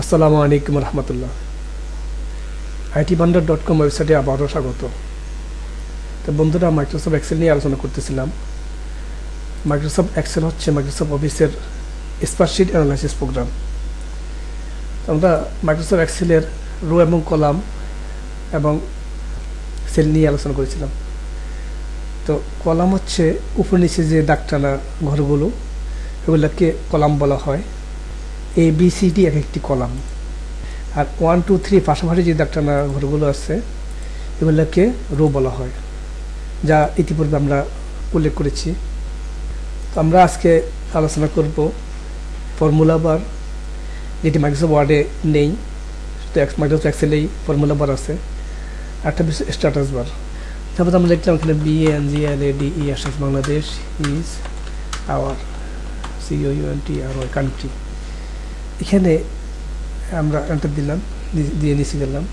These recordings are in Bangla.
আসসালামু আলাইকুম রহমতুল্লাহ। আইটি বান্ডার ডট কম ওয়েবসাইটে আবারও স্বাগত। তো বন্ধুরা মাইক্রোসফট এক্সেল নিয়ে আলোচনা করতেছিলাম। মাইক্রোসফট এক্সেল হচ্ছে মাইক্রোসফট অফিসের স্পারশিট অ্যানালাইসিস প্রোগ্রাম আমরা মাইক্রোসফট এক্সেলের রো এবং কলাম এবং সেল নিয়ে আলোচনা করেছিলাম। তো কলাম হচ্ছে উপর নিচে যে দাগটানা ঘরগুলো, এগুলোকে কলাম বলা হয়। এ বি সি ডি এক একটি কলাম। আর ওয়ান টু থ্রি পাশাপাশি যে দাগটানা ঘরগুলো আছে, এগুলোকে রো বলা হয়, যা ইতিপূর্বে আমরা উল্লেখ করেছি। তো আমরা আজকে আলোচনা করব ফর্মুলা বার যেটি মাইক্রোসফট ওয়ার্ডে নেই তো মাইক্রোসফট এক্সেলেই ফর্মুলা বার আছে একটা বিষয় স্ট্যাটাস বার তারপর আমরা লিখলাম এখানে B N G L A D E S Bangladesh is our C O U N T R Y country এখানে আমরা এন্টার দিলাম দিয়ে নিচে গেলাম।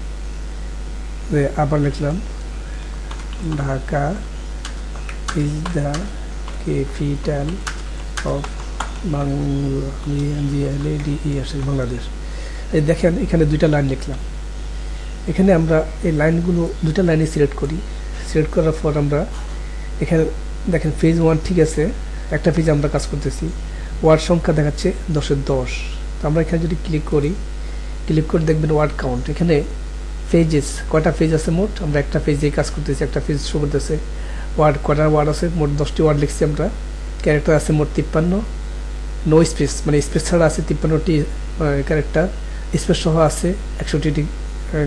আবার লিখলাম, Dhaka is the capital of Bangladesh এই দেখেন এখানে দুইটা লাইন লিখলাম। এখানে আমরা এই লাইনগুলো দুইটা লাইনে সিলেক্ট করি। সিলেক্ট করার পর আমরা এখানে দেখেন, ফেজ ওয়ান ঠিক আছে, একটা ফেজ আমরা কাজ করতেছি। ওয়ার্ড সংখ্যা দেখাচ্ছে দশের দশ। তো আমরা এখানে যদি ক্লিক করি ক্লিক করে দেখবেন ওয়ার্ড কাউন্ট এখানে পেজেস কয়টা পেজ আছে মোট? আমরা একটা পেজে কাজ করতেছি, একটা পেজ শো করতেছে। ওয়ার্ড কয়টা ওয়ার্ড আছে? মোট দশটি ওয়ার্ড লিখছি আমরা। ক্যারেক্টার আছে মোট তিপ্পান্ন। নো স্পেস মানে স্পেস ছাড়া আছে তিপ্পান্নটি ক্যারেক্টার স্পেস সহ আছে একষট্টিটি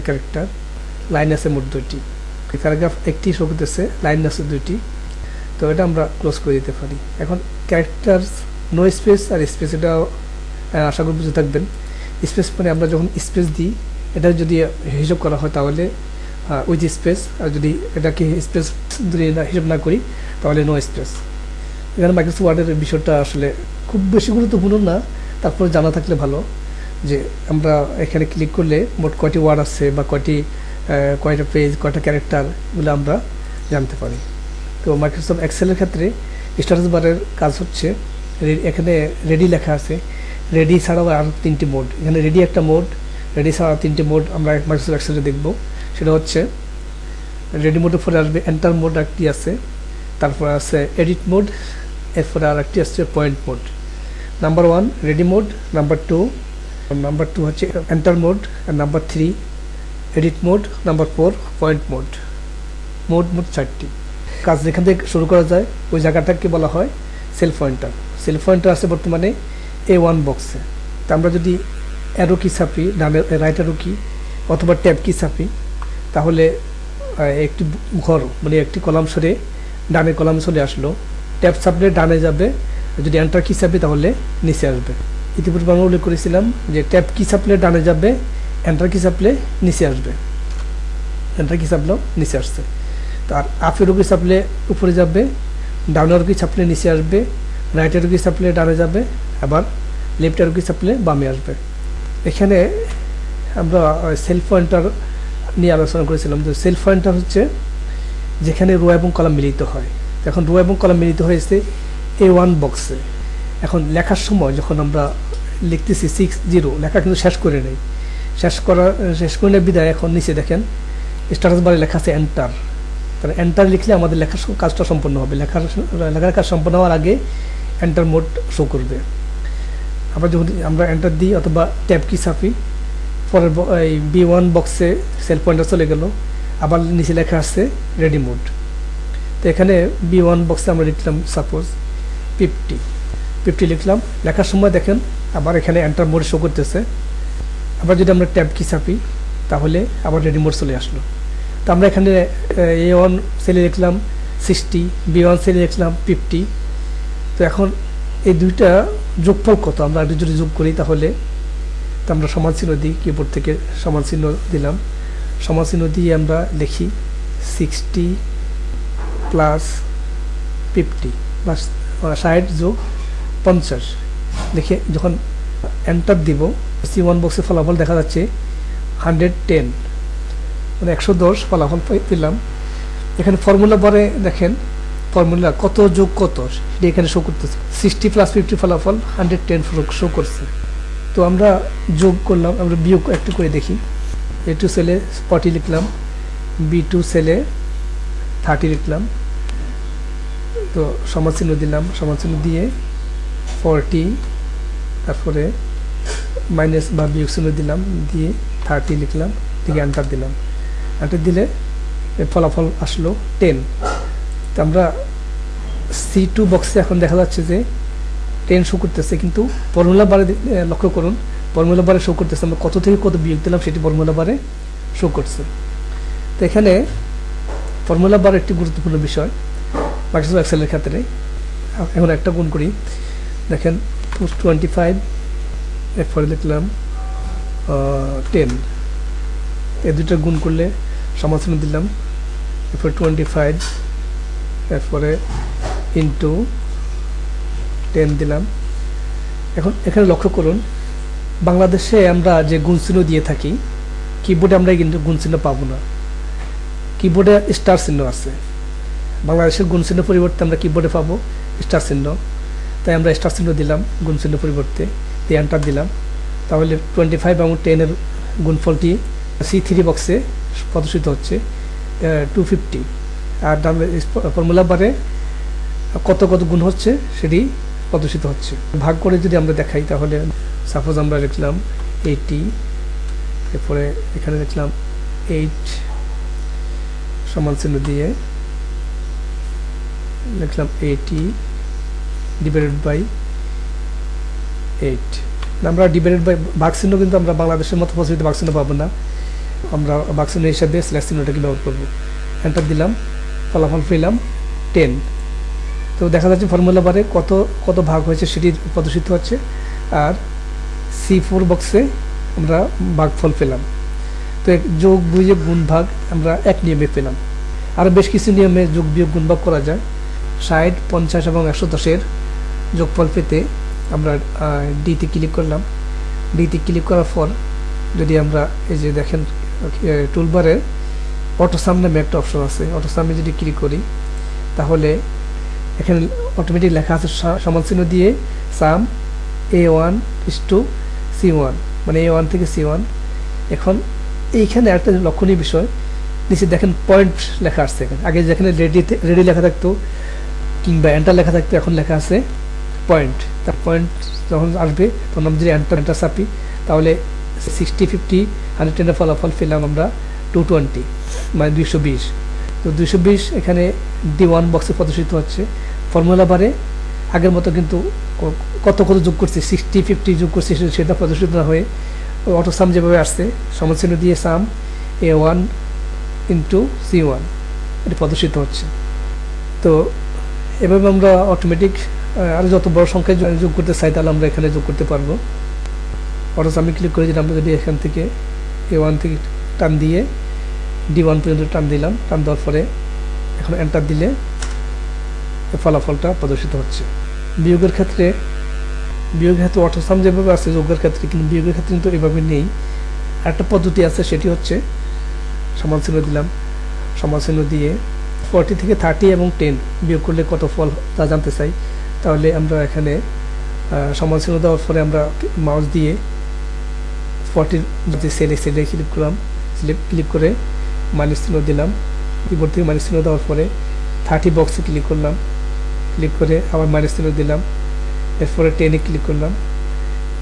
ক্যারেক্টার লাইন আছে মোট দুইটি। প্যারাগ্রাফ একটি শো করতেছে লাইন আছে দুইটি। তো এটা আমরা ক্লোজ করে দিতে পারি। এখন ক্যারেক্টার নো স্পেস আর স্পেস এটা আশা করি বুঝে থাকবেন। স্পেস মানে আমরা যখন স্পেস দিই, এটা যদি হিসাব করা হয় তাহলে উইথ স্পেস, আর যদি এটাকে স্পেস যদি হিসাব না করি, তাহলে নো স্পেস এখানে মাইক্রোসফট ওয়ার্ডের বিষয়টা আসলে খুব বেশি গুরুত্বপূর্ণ না, তারপরে জানা থাকলে ভালো যে আমরা এখানে ক্লিক করলে মোট কয়টি ওয়ার্ড আছে বা কয়টি কয়টা পেজ কয়টা ক্যারেক্টার এগুলো আমরা জানতে পারি। তো মাইক্রোসফট এক্সেলের ক্ষেত্রে স্ট্যাটাস বারের কাজ হচ্ছে এখানে রেডি লেখা আছে। রেডি ছাড়াও আর তিনটি মোড এখানে রেডি একটা মোড রেডি ছাড়া তিনটি মোড আমরা মাইক্রোসফট এক্সেলে দেখব। সেটা হচ্ছে রেডি মোডের পরে আসবে এন্টার মোড একটি আছে, তারপর আছে এডিট মোড এরপরে আর একটি আসছে point mode number one ready mode number two number two হচ্ছে এন্টার মোড আর number three edit mode number four point mode mode mode চারটি। কাজ যেখান থেকে শুরু করা যায়, ওই জায়গাটাকে বলা হয় সেলফ পয়েন্টার সেলফ পয়েন্টার আছে বর্তমানে এ ওয়ান বক্সে তা আমরা যদি অ্যারো কি ছাপি, ডানে রাইট অ্যারো কি অথবা ট্যাব কি ছাপি, তাহলে একটি ঘর মানে একটি কলাম সরে, ডানে কলাম চলে আসলো। ট্যাব ছাপলে ডানে যাবে, যদি এন্টার কি ছাপি তাহলে নিচে আসবে। ইতিপূর্বে আমরা উল্লেখ করেছিলাম যে ট্যাব কি ছাপলে ডানে যাবে এন্টার কি ছাপলে নিচে আসবে। এন্টার কি ছাপলেও নিচে আসছে। তার আপের কি ছাপলে উপরে যাবে ডাউনের কি ছাপলে নিচে আসবে রাইটের কি ছাপলে ডানে যাবে আবার লেফটের কি ছাপলে বামে আসবে। এখানে আমরা সেলফ পয়েন্টার নিয়ে আলোচনা করেছিলাম যে সেলফ পয়েন্টার হচ্ছে যেখানে রো এবং কলাম মিলিত হয়। এখন রো এবং কলাম মিলিত হয়েছে এ ওয়ান বক্সে এখন লেখার সময় যখন আমরা লিখতেছি সিক্স জিরো লেখা কিন্তু শেষ করে নেই। শেষ করা, শেষ করে বিদায় এখন নিচে দেখেন স্ট্যাটাস বারে লেখা আছে এন্টার তাহলে এন্টার লিখলে আমাদের লেখার কাজটা সম্পন্ন হবে। লেখার লেখার কাজ সম্পন্ন হওয়ার আগে এন্টার মোড শো করবে। আমরা যখন আমরা এন্টার দিই অথবা ট্যাব কি ছাপি, পরের এই বি ওয়ান বক্সে সেল পয়েন্টার চলে গেল, আবার নিচে লেখা আসছে রেডি মোড তো এখানে বি ওয়ান বক্সে আমরা লিখলাম সাপোজ ফিফটি ফিফটি লিখলাম, লেখার সময় দেখেন আবার এখানে এন্টার মোড শো করতেছে। আবার যদি আমরা ট্যাব কি ছাপি, তাহলে আবার রেডি মোড চলে আসলো। তো আমরা এখানে, এ ওয়ান সেলে লিখলাম সিক্সটি বি ওয়ান সেলে লিখলাম ফিফটি তো এখন এই দুইটা যোগফল কত? আমরা একটু যদি যোগ করি তাহলে, তো আমরা সমান চিহ্ন দিই কিবোর্ড থেকে সমান চিহ্ন দিলাম। সমান চিহ্ন দিয়ে আমরা লিখি সিক্সটি প্লাস ফিফটি বা ষাট যোগ পঞ্চাশ। দেখে যখন এন্টার দিব সি ওয়ান বক্সে ফলাফল দেখা যাচ্ছে হান্ড্রেড টেন মানে একশো দশ ফলাফল পেলাম। এখানে ফর্মুলা পরে দেখেন ফর্মুলা কত যোগ কত, সেটা এখানে শো করতেছে। সিক্সটি প্লাস ফিফটি ফলাফল হান্ড্রেড টেন শো করছে। তো আমরা যোগ করলাম, আমরা বিয়োগ একটু করে দেখি। এ টু সেলে ফর্টি লিখলাম বি টু সেলে থার্টি লিখলাম। তো সমাজচিহ্ন দিলাম সমাজচিহ্ন দিয়ে ফর্টি তারপরে মাইনাস বা বিয়োগ চিহ্ন দিলাম, দিয়ে থার্টি লিখলাম থেকে অ্যান্টার দিলাম। অ্যান্টার দিলে ফলাফল আসলো টেন আমরা সি টু বক্সে এখন দেখা যাচ্ছে যে টেন শো করতেছে, কিন্তু ফর্মুলা বারে লক্ষ্য করুন ফর্মুলা বারে শো করতেছে, আমরা কত থেকে কত বিয়োগ দিলাম সেটি ফর্মুলা বারে শো করছে। তো এখানে ফর্মুলা বার একটি গুরুত্বপূর্ণ বিষয় মাইক্রোসফট এক্সেলের ক্ষেত্রে। এখন একটা গুণ করি, দেখেন টোয়েন্টি ফাইভ এর এরপরে লিখলাম টেন এই দুটো গুণ করলে সমাধান দিলাম, এরপরে টোয়েন্টি ফাইভ এরপরে ইন্টু টেন দিলাম। এখন এখানে লক্ষ্য করুন, বাংলাদেশে আমরা যে গুণচিহ্ন দিয়ে থাকি কিবোর্ডে আমরা কিন্তু গুণচিহ্ন পাবো না। কিবোর্ডে স্টার চিহ্ন আছে। বাংলাদেশের গুণ চিহ্ন পরিবর্তে আমরা কিবোর্ডে পাবো স্টার চিহ্ন। তাই আমরা স্টার চিহ্ন দিলাম গুণ চিহ্ন পরিবর্তে। দিয়ে এন্টার দিলাম। তাহলে টোয়েন্টি ফাইভ এবং টেনের গুণফলটি সি থ্রি বক্সে প্রদর্শিত হচ্ছে টু ফিফটি আর ফর্মুলা বারে কত কত গুণ হচ্ছে সেটি প্রদর্শিত হচ্ছে। ভাগ করে যদি আমরা দেখাই তাহলে সাপোজ আমরা লিখলাম এইটি এরপরে এখানে লিখলাম এইট সমান চিহ্ন দিয়ে লিখলাম এইটি ডিভাইডেড বাই এইট আমরা ডিভাইডেড বাই চিহ্ন কিন্তু আমরা বাংলাদেশের মতো ভাগ চিহ্ন পাবো না। আমরা চিহ্ন হিসাবে স্ল্যাশ চিহ্নটাকে ব্যবহার করব। এন্টার দিলাম। ফলাফল পেলাম টেন তো দেখা যাচ্ছে ফর্মুলা বারে কত কত ভাগ হয়েছে সেটি প্রদর্শিত হচ্ছে। আর সি ফোর বক্সে আমরা ভাগফল পেলাম। তো যোগ বিয়োগ গুণ ভাগ আমরা এক নিয়মে পেলাম। আর বেশ কিছু নিয়মে যোগ বিয়োগ গুণ ভাগ করা যায়। ষাট, পঞ্চাশ এবং একশো দশের যোগফল পেতে আমরা ডিতে ক্লিক করলাম। ডিতে ক্লিক করার পর যদি আমরা এই যে দেখেন টুলবারে অটো সাম নামে একটা অপশন আছে। অটো সামে যদি ক্লিক করি, তাহলে এখানে অটোমেটিক লেখা আছে সা- সমান চিহ্ন দিয়ে sum A one is to C one মানে এ ওয়ান থেকে সি ওয়ান এখন এইখানে একটা লক্ষণীয় বিষয়, নিচে দেখেন পয়েন্ট লেখা আসছে এখানে। আগে যেখানে রেডিতে রেডি লেখা থাকতো, কিংবা এন্টার লেখা থাকতো, এখন লেখা আছে পয়েন্ট তার পয়েন্ট যখন আসবে, তখন আমরা যদি এন্টার এন্টার চাপি তাহলে সিক্সটি ফিফটি হান্ড্রেড টেনের ফলাফল পেলাম আমরা টু টোয়েন্টি মানে দুইশো বিশ। তো দুইশো বিশ এখানে ডি ওয়ান বক্সে প্রদর্শিত হচ্ছে। ফর্মুলা বারে আগের মতো কিন্তু কত কত যোগ করছে সিক্সটি ফিফটি যোগ করছে সেটা প্রদর্শিত না হয়ে অটো সাম যেভাবে আসছে সমচিহ্ন দিয়ে sum A one into C one এটা প্রদর্শিত হচ্ছে। তো এভাবে আমরা অটোমেটিক আরও যত বড় সংখ্যায় যোগ করতে চাই, তাহলে আমরা এখানে যোগ করতে পারব। অটো সামে ক্লিক করে যদি আমরা যদি এখান থেকে এ ওয়ান থেকে টান দিয়ে ডি ওয়ান পর্যন্ত টান দিলাম টান দেওয়ার পরে এখন এন্টার দিলে ফলাফলটা প্রদর্শিত হচ্ছে। বিয়োগের ক্ষেত্রে বিয়োগের ক্ষেত্রে অটোসাম যেভাবে আছে যোগের ক্ষেত্রে কিন্তু বিয়োগের ক্ষেত্রে কিন্তু এভাবে নেই। একটা পদ্ধতি আছে সেটি হচ্ছে সমান চিহ্ন দিলাম। সমান চিহ্ন দিয়ে ফর্টি থেকে থার্টি এবং টেন বিয়োগ করলে কত ফল তা জানতে চাই। তাহলে আমরা এখানে আহ, সমান চিহ্ন দেওয়ার পরে আমরা মাউস দিয়ে ফর্টির যে সেলে সেলে ক্লিক করলাম। ক্লিক করে মাইনাস চিহ্ন দিলাম। কিবোর্ড থেকে মাইনাস চিহ্ন দেওয়ার পরে থার্টি বক্সে ক্লিক করলাম। ক্লিক করে আবার মাইনাস চিহ্ন দিলাম। এরপরে টেনে ক্লিক করলাম।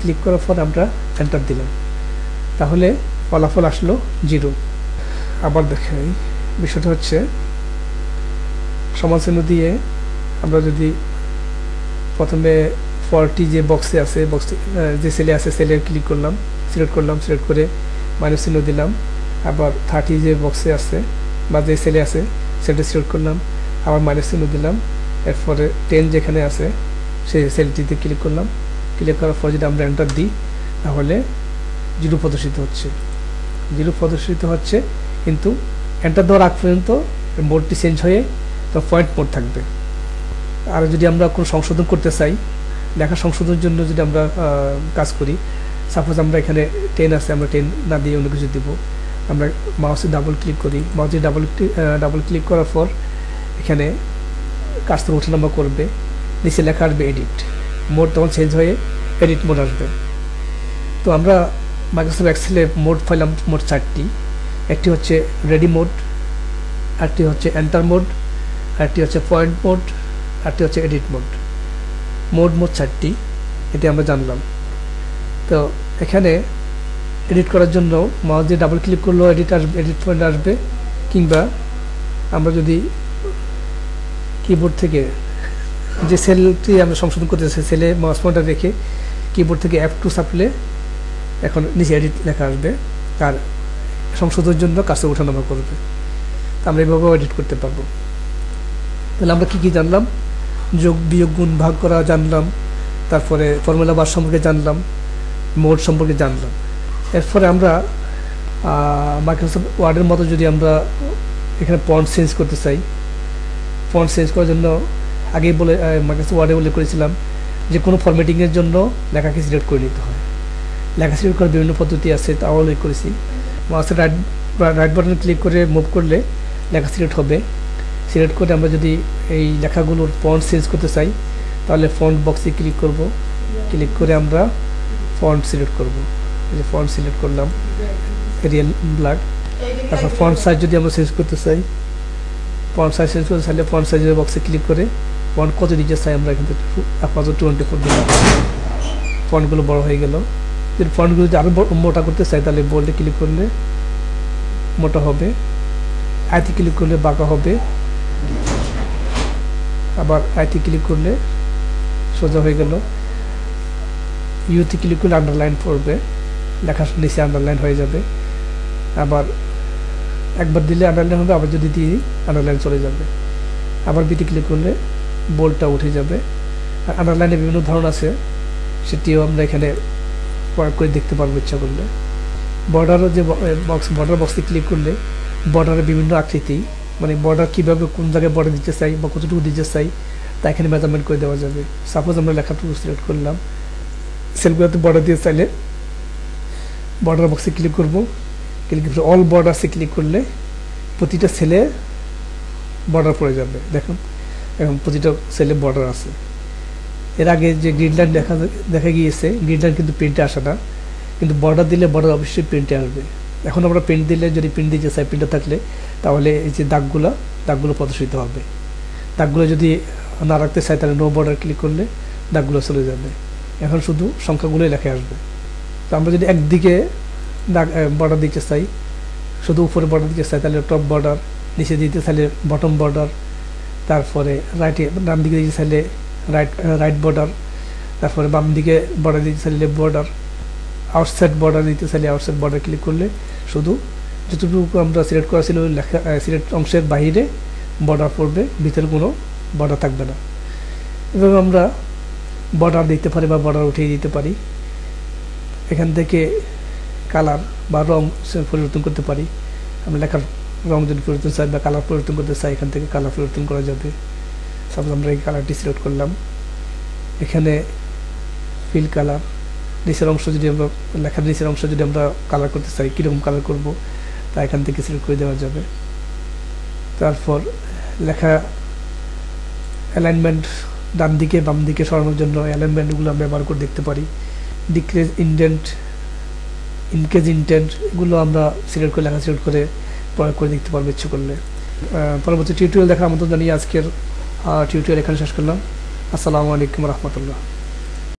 ক্লিক করার পর আমরা এন্টার দিলাম। তাহলে ফলাফল আসলো জিরো আবার দেখাই। বিষয়টা হচ্ছে সমাজচিহ্ন দিয়ে আমরা যদি প্রথমে ফর্টি যে বক্সে আছে বক্স যে সেলে আছে সেলে ক্লিক করলাম। সিলেক্ট করলাম। সিলেক্ট করে মাইনাস চিহ্ন দিলাম। আবার থার্টি যে বক্সে আছে বা যে সেলে আছে, সেটা সিলেক্ট করলাম, আবার মাইনাস চিহ্ন দিলাম, এরপরে টেন যেখানে আছে, সেই সেলটিতে ক্লিক করলাম ক্লিক করার পর যদি আমরা এন্টার দিই, তাহলে জিরো প্রদর্শিত হচ্ছে। জিরো প্রদর্শিত হচ্ছে, কিন্তু এন্টার দেওয়ার আগ পর্যন্ত মোডটি চেঞ্জ হয়ে তো পয়েন্ট মোড থাকবে। আর যদি আমরা কোনো সংশোধন করতে চাই, লেখা সংশোধনের জন্য যদি আমরা কাজ করি সাপোজ আমরা এখানে টেন আছে, আমরা টেন না দিয়ে অন্য কিছু দিব আমরা মাউসে ডাবল ক্লিক করি। মাউসে ডাবল ডাবল ক্লিক করার পর এখানে কাজটা ওঠানামা করবে। নিচে লেখা আসবে এডিট মোড তখন চেঞ্জ হয়ে এডিট মোড আসবে। তো আমরা মাইক্রোসফট এক্সেলে মোড পাইলাম মোট চারটি। একটি হচ্ছে রেডি মোড আরটি হচ্ছে এন্টার মোড আরটি হচ্ছে পয়েন্ট মোড আরটি হচ্ছে এডিট মোড মোড মোড চারটি। এটি আমরা জানলাম। তো এখানে এডিট করার জন্য মাউস দিয়ে ডাবল ক্লিক করলেও এডিট আসবে এডিট পয়েন্ট আসবে, কিংবা আমরা যদি কিবোর্ড থেকে যে সেলটি আমরা সংশোধন করতে করতেছি সেলে মাউস পয়েন্টার রেখে কিবোর্ড থেকে অ্যাপ টু সাপলে এখন নিচে এডিট লেখা আসবে আর সংশোধনের জন্য কাছে ওঠানামা করবে। তা আমরা এইভাবেও এডিট করতে পারব। তাহলে আমরা কী কী জানলাম? যোগ, বিয়োগ, গুণ, ভাগ করা জানলাম, তারপরে ফর্মুলা বার সম্পর্কে জানলাম মোড সম্পর্কে জানলাম। এরপরে আমরা মাইক্রোসফট ওয়ার্ডের মতো যদি আমরা এখানে পয়েন্ট চেঞ্জ করতে চাই পয়েন্ট চেঞ্জ করার জন্য আগেই বলে মাইক্রোসফট ওয়ার্ডে উল্লেখ করেছিলাম যে কোনো ফরম্যাটিংয়ের জন্য লেখাকে সিলেক্ট করে নিতে হয়। লেখা সিলেক্ট করার বিভিন্ন পদ্ধতি আছে, তাও উল্লেখ করেছি। মাউসের রাইট রাইট বাটন ক্লিক করে মুভ করলে লেখা সিলেক্ট হবে। সিলেক্ট করে আমরা যদি এই লেখাগুলোর ফন্ট চেঞ্জ করতে চাই, তাহলে ফন্ট বক্সে ক্লিক করব। ক্লিক করে আমরা ফন্ট সিলেক্ট করব। যে ফন্ট সিলেক্ট করলাম রিয়েল ব্ল্যাক তারপর ফন্ট সাইজ যদি আমরা চেঞ্জ করতে চাই ফন্ট সাইজ চেঞ্জ করতে চাইলে ফন্ট সাইজের বক্সে ক্লিক করে ফন্ট কত দিতে চাই আমরা এখান থেকে আপাতত টোয়েন্টি ফোর দিলাম। ফন্টগুলো বড় হয়ে গেল। যদি ফন্টগুলো যদি আরও মোটা করতে চাই, তাহলে বোল্ডে ক্লিক করলে মোটা হবে। আইতে ক্লিক করলে বাঁকা হবে। আবার আইতে ক্লিক করলে সোজা হয়ে গেল। ইউতে ক্লিক করলে আন্ডারলাইন পড়বে। লেখার নিচে আন্ডারলাইন হয়ে যাবে। আবার একবার দিলে আন্ডারলাইন হবে, আবার যদি দিই আন্ডারলাইন চলে যাবে। আবার বিটি ক্লিক করলে বোল্ডটা উঠে যাবে। আর আন্ডারলাইনে বিভিন্ন ধরন আছে, সেটিও আমরা এখানে প্রয়োগ করে দেখতে পারব ইচ্ছা করলে। বর্ডারও যে বক্স বর্ডার বক্সে ক্লিক করলে বর্ডারের বিভিন্ন আকৃতি মানে বর্ডার কীভাবে কোন জায়গায় বর্ডার দিতে চাই বা কতটুকু দিতে চাই, তা এখানে মেজারমেন্ট করে দেওয়া যাবে। সাপোজ আমরা লেখাটুকু সিলেক্ট করলাম। সেলগুলোতে বর্ডার দিয়ে চাইলে বর্ডার বক্সে ক্লিক করব। ক্লিক করে অল বর্ডারসে ক্লিক করলে প্রতিটা সেলে বর্ডার পড়ে যাবে। দেখুন, এখন প্রতিটা সেলে বর্ডার আছে। এর আগে যে গ্রিড লাইন দেখা দেখা গিয়েছে গ্রিড লাইন কিন্তু প্রিন্টে আসে না। কিন্তু বর্ডার দিলে বর্ডার অবশ্যই প্রিন্টে আসবে। এখন আমরা প্রিন্ট দিলে যদি প্রিন্ট দিতে চাই প্রিন্টে থাকলে, তাহলে এই যে দাগগুলো দাগগুলো প্রদর্শিত হবে। দাগগুলো যদি না রাখতে চাই, তাহলে নো বর্ডার ক্লিক করলে দাগগুলো চলে যাবে। এখন শুধু সংখ্যাগুলোই লেখা আসবে। তো আমরা যদি একদিকে বর্ডার দিতে চাই, শুধু উপরে বর্ডার দিতে চাই, তাহলে টপ বর্ডার নিচে দিতে চাইলে বটম বর্ডার তারপরে রাইটে ডান দিকে দিতে চাইলে রাইট রাইট বর্ডার তারপরে বাম দিকে বর্ডার দিতে চাইলে লেফট বর্ডার আউটসাইড বর্ডার দিতে চাইলে আউটসাইড বর্ডার ক্লিক করলে শুধু যতটুকু আমরা সিলেক্ট করা ছিল লেখা সিলেক্ট অংশের বাইরে বর্ডার পড়বে, ভিতরে কোনো বর্ডার থাকবে না। এভাবে আমরা বর্ডার দিতে পারি বা বর্ডার উঠিয়ে দিতে পারি। এখান থেকে কালার বা রং পরিবর্তন করতে পারি। আমরা লেখার রং যদি পরিবর্তন চাই বা কালার পরিবর্তন করতে চাই, এখান থেকে কালার পরিবর্তন করা যাবে। সাপোজ আমরা এই কালারটি সিলেক্ট করলাম। এখানে ফিল কালার নিচের অংশ যদি আমরা, লেখার নিচের অংশ যদি আমরা কালার করতে চাই, কীরকম কালার করব, তা এখান থেকে সিলেক্ট করে দেওয়া যাবে। তারপর লেখা অ্যালাইনমেন্ট ডান দিকে বাম দিকে সরানোর জন্য অ্যালাইনমেন্টগুলো আমরা ব্যবহার করে দেখতে পারি। ডিক্রেজ ইন্ডেন্ট ইনকেজ ইন্টেন্ট এগুলো আমরা সিলেক্ট করে লেখা সিলেক্ট করে প্রয়োগ করে দেখতে পারব ইচ্ছে করলে। পরবর্তী টিউটোরিয়াল দেখার আমন্ত্রণ জানিয়ে আজকের টিউটোরিয়াল এখানে শেষ করলাম। আসসালামু আলাইকুম রহমতুল্লাহ।